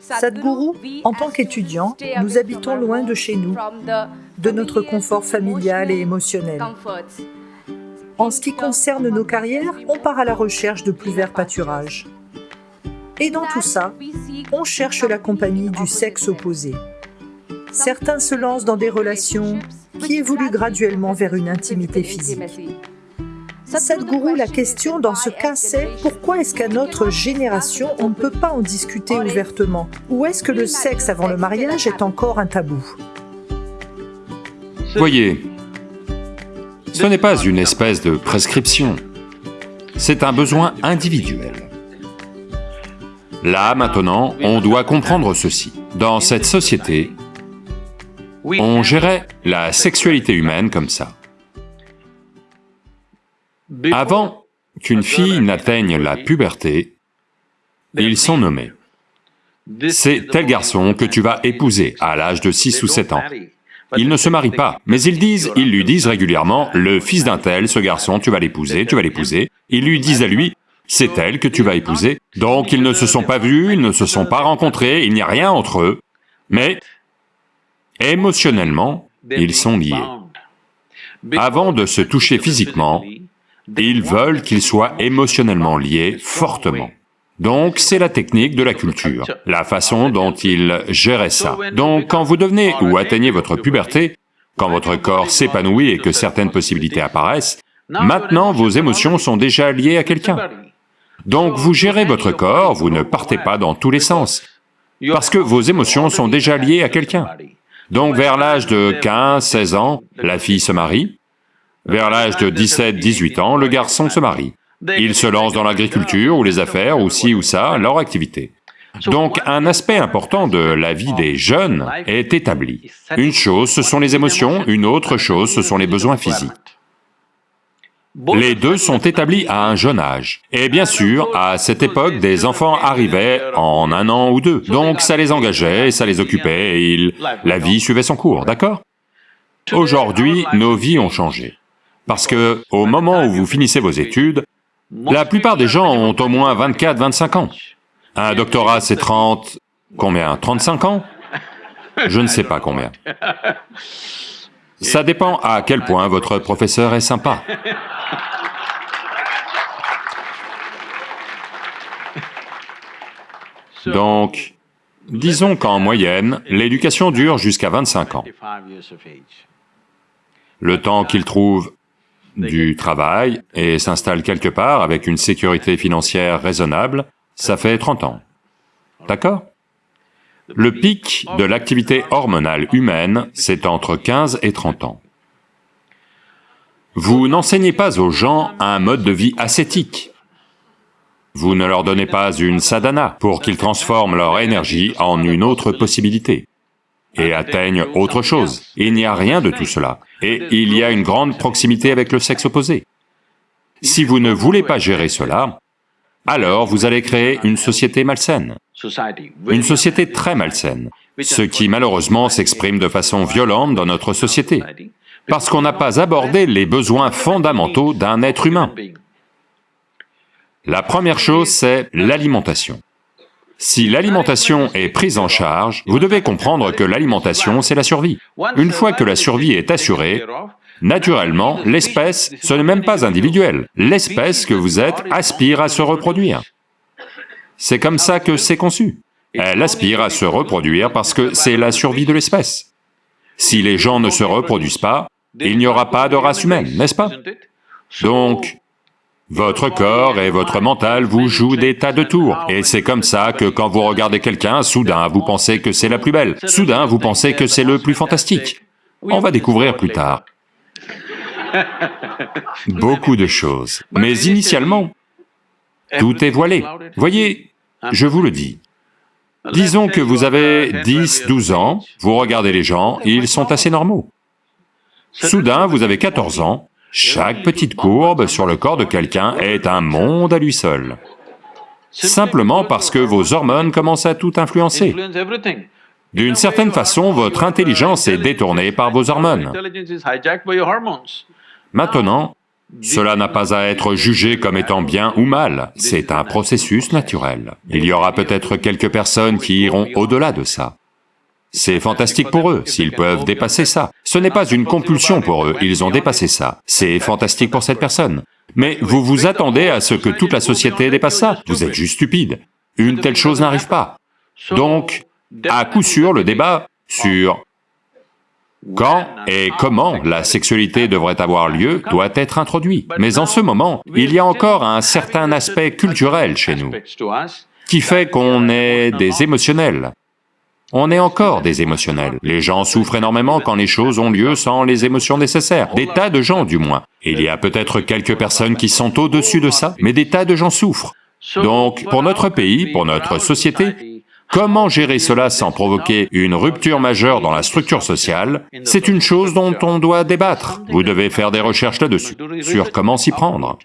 Sadhguru, en tant qu'étudiants, nous habitons loin de chez nous, de notre confort familial et émotionnel. En ce qui concerne nos carrières, on part à la recherche de plus verts pâturages. Et dans tout ça, on cherche la compagnie du sexe opposé. Certains se lancent dans des relations qui évoluent graduellement vers une intimité physique. Sadhguru, la question dans ce cas, c'est pourquoi est-ce qu'à notre génération, on ne peut pas en discuter ouvertement? Ou est-ce que le sexe avant le mariage est encore un tabou? Voyez, ce n'est pas une espèce de prescription, c'est un besoin individuel. Là, maintenant, on doit comprendre ceci. Dans cette société, on gérait la sexualité humaine comme ça. Avant qu'une fille n'atteigne la puberté, ils sont nommés. C'est tel garçon que tu vas épouser à l'âge de 6 ou 7 ans. Ils ne se marient pas, mais ils disent, ils lui disent régulièrement, le fils d'un tel, ce garçon, tu vas l'épouser, tu vas l'épouser. Ils lui disent à lui, c'est elle que tu vas épouser. Donc ils ne se sont pas vus, ils ne se sont pas rencontrés, il n'y a rien entre eux, mais émotionnellement, ils sont liés. Avant de se toucher physiquement, ils veulent qu'ils soient émotionnellement liés fortement. Donc c'est la technique de la culture, la façon dont ils géraient ça. Donc quand vous devenez ou atteignez votre puberté, quand votre corps s'épanouit et que certaines possibilités apparaissent, maintenant vos émotions sont déjà liées à quelqu'un. Donc vous gérez votre corps, vous ne partez pas dans tous les sens, parce que vos émotions sont déjà liées à quelqu'un. Donc vers l'âge de 15, 16 ans, la fille se marie, vers l'âge de 17, 18 ans, le garçon se marie. Il se lance dans l'agriculture ou les affaires ou ci ou ça, leur activité. Donc un aspect important de la vie des jeunes est établi. Une chose, ce sont les émotions, une autre chose, ce sont les besoins physiques. Les deux sont établis à un jeune âge. Et bien sûr, à cette époque, des enfants arrivaient en un an ou deux, donc ça les engageait, ça les occupait, et la vie suivait son cours, d'accord? Aujourd'hui, nos vies ont changé. Parce que, au moment où vous finissez vos études, la plupart des gens ont au moins 24, 25 ans. Un doctorat, c'est 30... combien? 35 ans? Je ne sais pas combien. Ça dépend à quel point votre professeur est sympa. Donc, disons qu'en moyenne, l'éducation dure jusqu'à 25 ans. Le temps qu'ils trouvent du travail et s'installe quelque part avec une sécurité financière raisonnable, ça fait 30 ans. D'accord? Le pic de l'activité hormonale humaine, c'est entre 15 et 30 ans. Vous n'enseignez pas aux gens un mode de vie ascétique. Vous ne leur donnez pas une sadhana pour qu'ils transforment leur énergie en une autre possibilité et atteignent autre chose. Il n'y a rien de tout cela. Et il y a une grande proximité avec le sexe opposé. Si vous ne voulez pas gérer cela, alors vous allez créer une société malsaine, une société très malsaine, ce qui malheureusement s'exprime de façon violente dans notre société, parce qu'on n'a pas abordé les besoins fondamentaux d'un être humain. La première chose, c'est l'alimentation. Si l'alimentation est prise en charge, vous devez comprendre que l'alimentation, c'est la survie. Une fois que la survie est assurée, naturellement, l'espèce, ce n'est même pas individuel, l'espèce que vous êtes aspire à se reproduire. C'est comme ça que c'est conçu. Elle aspire à se reproduire parce que c'est la survie de l'espèce. Si les gens ne se reproduisent pas, il n'y aura pas de race humaine, n'est-ce pas? Donc, votre corps et votre mental vous jouent des tas de tours, et c'est comme ça que quand vous regardez quelqu'un, soudain vous pensez que c'est la plus belle, soudain vous pensez que c'est le plus fantastique. On va découvrir plus tard. Beaucoup de choses. Mais initialement, tout est voilé. Voyez, je vous le dis. Disons que vous avez 10, 12 ans, vous regardez les gens, ils sont assez normaux. Soudain, vous avez 14 ans, chaque petite courbe sur le corps de quelqu'un est un monde à lui seul. Simplement parce que vos hormones commencent à tout influencer. D'une certaine façon, votre intelligence est détournée par vos hormones. Maintenant, Cela n'a pas à être jugé comme étant bien ou mal, c'est un processus naturel. Il y aura peut-être quelques personnes qui iront au-delà de ça. C'est fantastique pour eux, s'ils peuvent dépasser ça. Ce n'est pas une compulsion pour eux, ils ont dépassé ça. C'est fantastique pour cette personne. Mais vous vous attendez à ce que toute la société dépasse ça, vous êtes juste stupide. Une telle chose n'arrive pas. Donc, à coup sûr, le débat sur quand et comment la sexualité devrait avoir lieu doit être introduit. Mais en ce moment, il y a encore un certain aspect culturel chez nous, qui fait qu'on est des émotionnels. On est encore des émotionnels. Les gens souffrent énormément quand les choses ont lieu sans les émotions nécessaires, des tas de gens du moins. Il y a peut-être quelques personnes qui sont au-dessus de ça, mais des tas de gens souffrent. Donc, pour notre pays, pour notre société, comment gérer cela sans provoquer une rupture majeure dans la structure sociale, c'est une chose dont on doit débattre. Vous devez faire des recherches là-dessus, sur comment s'y prendre.